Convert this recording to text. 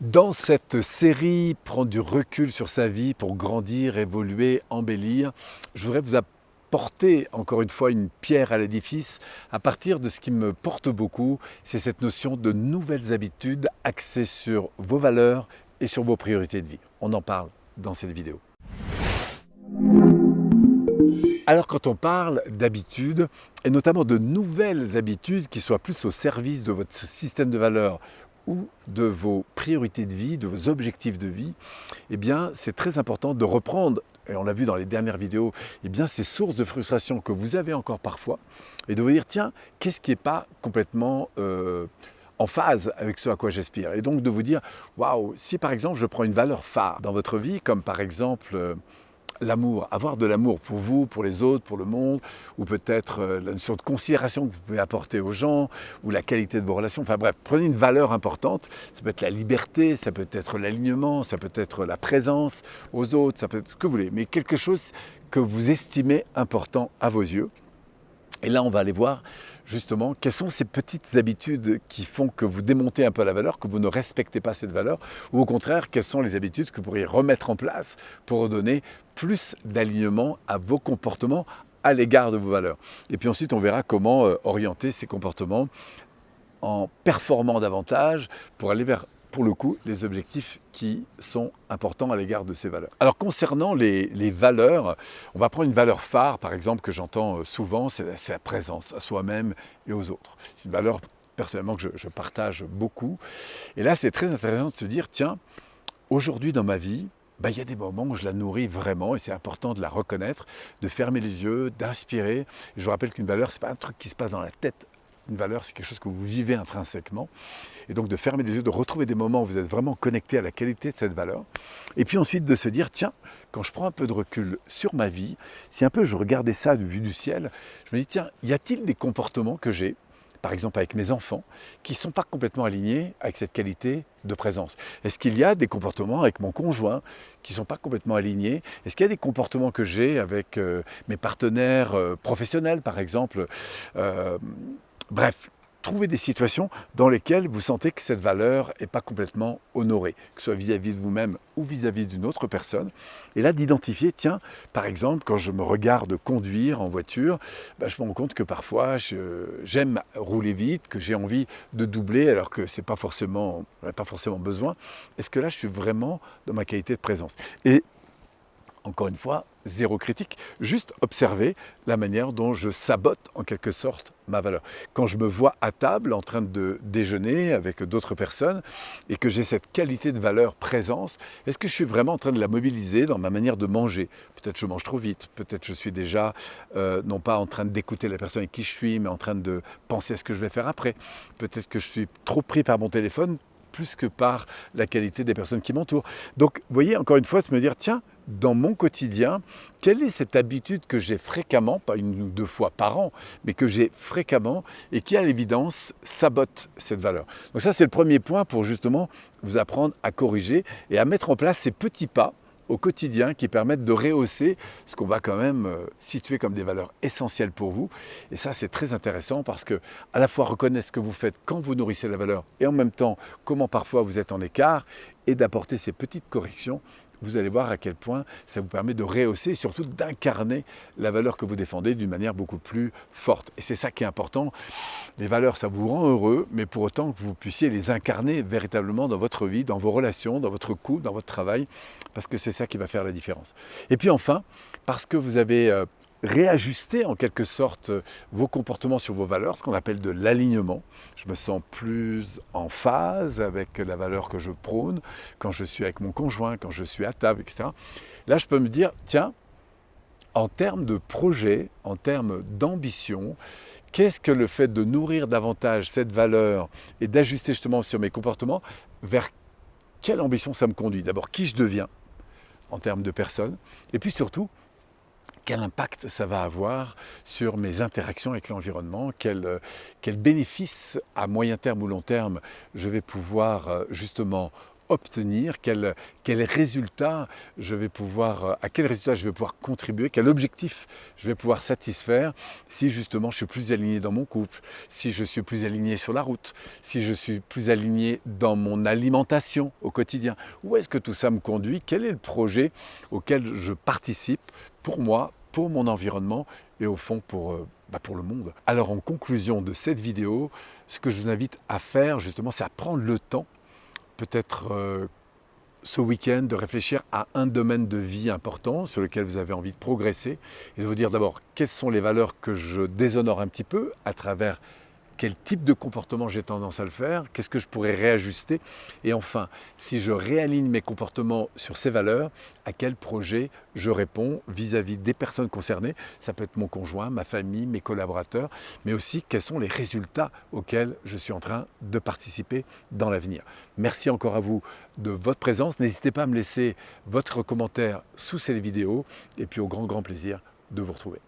Dans cette série, prendre du recul sur sa vie pour grandir, évoluer, embellir, je voudrais vous apporter encore une fois une pierre à l'édifice à partir de ce qui me porte beaucoup, c'est cette notion de nouvelles habitudes axées sur vos valeurs et sur vos priorités de vie. On en parle dans cette vidéo. Alors quand on parle d'habitudes, et notamment de nouvelles habitudes qui soient plus au service de votre système de valeurs ou de vos priorités de vie, de vos objectifs de vie, eh bien, c'est très important de reprendre, et on l'a vu dans les dernières vidéos, eh bien, ces sources de frustration que vous avez encore parfois, et de vous dire, tiens, qu'est-ce qui n'est pas complètement euh, en phase avec ce à quoi j'aspire? Et donc de vous dire, waouh, si par exemple je prends une valeur phare dans votre vie, comme par exemple... L'amour, avoir de l'amour pour vous, pour les autres, pour le monde, ou peut-être euh, la notion de considération que vous pouvez apporter aux gens, ou la qualité de vos relations. Enfin bref, prenez une valeur importante. Ça peut être la liberté, ça peut être l'alignement, ça peut être la présence aux autres, ça peut être ce que vous voulez, mais quelque chose que vous estimez important à vos yeux. Et là, on va aller voir justement quelles sont ces petites habitudes qui font que vous démontez un peu la valeur, que vous ne respectez pas cette valeur, ou au contraire, quelles sont les habitudes que vous pourriez remettre en place pour donner plus d'alignement à vos comportements à l'égard de vos valeurs. Et puis ensuite, on verra comment euh, orienter ces comportements en performant davantage pour aller vers pour le coup, les objectifs qui sont importants à l'égard de ces valeurs. Alors concernant les, valeurs, on va prendre une valeur phare, par exemple, que j'entends euh, souvent, c'est la, présence à soi-même et aux autres. C'est une valeur personnellement que je, partage beaucoup. Et là, c'est très intéressant de se dire, tiens, aujourd'hui dans ma vie, bah, il y a des moments où je la nourris vraiment et c'est important de la reconnaître, de fermer les yeux, d'inspirer. Je vous rappelle qu'une valeur, ce n'est pas un truc qui se passe dans la tête une valeur, c'est quelque chose que vous vivez intrinsèquement. Et donc de fermer les yeux, de retrouver des moments où vous êtes vraiment connecté à la qualité de cette valeur. Et puis ensuite de se dire, tiens, quand je prends un peu de recul sur ma vie, si un peu je regardais ça de vue du ciel, je me dis, tiens, y a-t-il des comportements que j'ai par exemple avec mes enfants, qui ne sont pas complètement alignés avec cette qualité de présence? Est-ce qu'il y a des comportements avec mon conjoint qui ne sont pas complètement alignés? Est-ce qu'il y a des comportements que j'ai avec euh, mes partenaires euh, professionnels, par exemple euh, Bref, trouvez des situations dans lesquelles vous sentez que cette valeur n'est pas complètement honorée, que ce soit vis-à-vis de vous-même ou vis-à-vis d'une autre personne. Et là, d'identifier, tiens, par exemple, quand je me regarde conduire en voiture, bah, je me rends compte que parfois, j'aime rouler vite, que j'ai envie de doubler alors que ce n'est pas forcément, pas forcément besoin. Est-ce que là, je suis vraiment dans ma qualité de présence? Et encore une fois, zéro critique, juste observer la manière dont je sabote en quelque sorte ma valeur. Quand je me vois à table en train de déjeuner avec d'autres personnes et que j'ai cette qualité de valeur présence, est-ce que je suis vraiment en train de la mobiliser dans ma manière de manger? Peut-être je mange trop vite, peut-être je suis déjà euh, non pas en train d'écouter la personne avec qui je suis, mais en train de penser à ce que je vais faire après. Peut-être que je suis trop pris par mon téléphone plus que par la qualité des personnes qui m'entourent. Donc, vous voyez, encore une fois, de me dire, tiens, dans mon quotidien, quelle est cette habitude que j'ai fréquemment, pas une ou deux fois par an, mais que j'ai fréquemment et qui, à l'évidence, sabote cette valeur? Donc ça, c'est le premier point pour justement vous apprendre à corriger et à mettre en place ces petits pas au quotidien qui permettent de rehausser ce qu'on va quand même euh, situer comme des valeurs essentielles pour vous. Et ça, c'est très intéressant parce que à la fois reconnaître ce que vous faites quand vous nourrissez la valeur et en même temps comment parfois vous êtes en écart et d'apporter ces petites corrections vous allez voir à quel point ça vous permet de rehausser et surtout d'incarner la valeur que vous défendez d'une manière beaucoup plus forte. Et c'est ça qui est important. Les valeurs, ça vous rend heureux, mais pour autant que vous puissiez les incarner véritablement dans votre vie, dans vos relations, dans votre couple, dans votre travail, parce que c'est ça qui va faire la différence. Et puis enfin, parce que vous avez euh, réajuster en quelque sorte vos comportements sur vos valeurs, ce qu'on appelle de l'alignement. Je me sens plus en phase avec la valeur que je prône quand je suis avec mon conjoint, quand je suis à table, etc. Là, je peux me dire, tiens, en termes de projet, en termes d'ambition, qu'est-ce que le fait de nourrir davantage cette valeur et d'ajuster justement sur mes comportements, vers quelle ambition ça me conduit? D'abord, qui je deviens en termes de personnes, et puis surtout, quel impact ça va avoir sur mes interactions avec l'environnement, quel, euh, bénéfice à moyen terme ou long terme je vais pouvoir euh, justement obtenir, quel, je vais pouvoir, à quel résultat je vais pouvoir contribuer, quel objectif je vais pouvoir satisfaire si justement je suis plus aligné dans mon couple, si je suis plus aligné sur la route, si je suis plus aligné dans mon alimentation au quotidien. Où est-ce que tout ça me conduit? Quel est le projet auquel je participe pour moi, pour mon environnement et au fond pour, euh, bah, pour le monde. Alors en conclusion de cette vidéo, ce que je vous invite à faire justement, c'est à prendre le temps, peut-être euh, ce week-end, de réfléchir à un domaine de vie important sur lequel vous avez envie de progresser et de vous dire d'abord quelles sont les valeurs que je déshonore un petit peu à travers quel type de comportement j'ai tendance à le faire, qu'est-ce que je pourrais réajuster, et enfin, si je réaligne mes comportements sur ces valeurs, à quel projet je réponds vis-à-vis des personnes concernées, ça peut être mon conjoint, ma famille, mes collaborateurs, mais aussi quels sont les résultats auxquels je suis en train de participer dans l'avenir. Merci encore à vous de votre présence, n'hésitez pas à me laisser votre commentaire sous cette vidéo, et puis au grand grand plaisir de vous retrouver.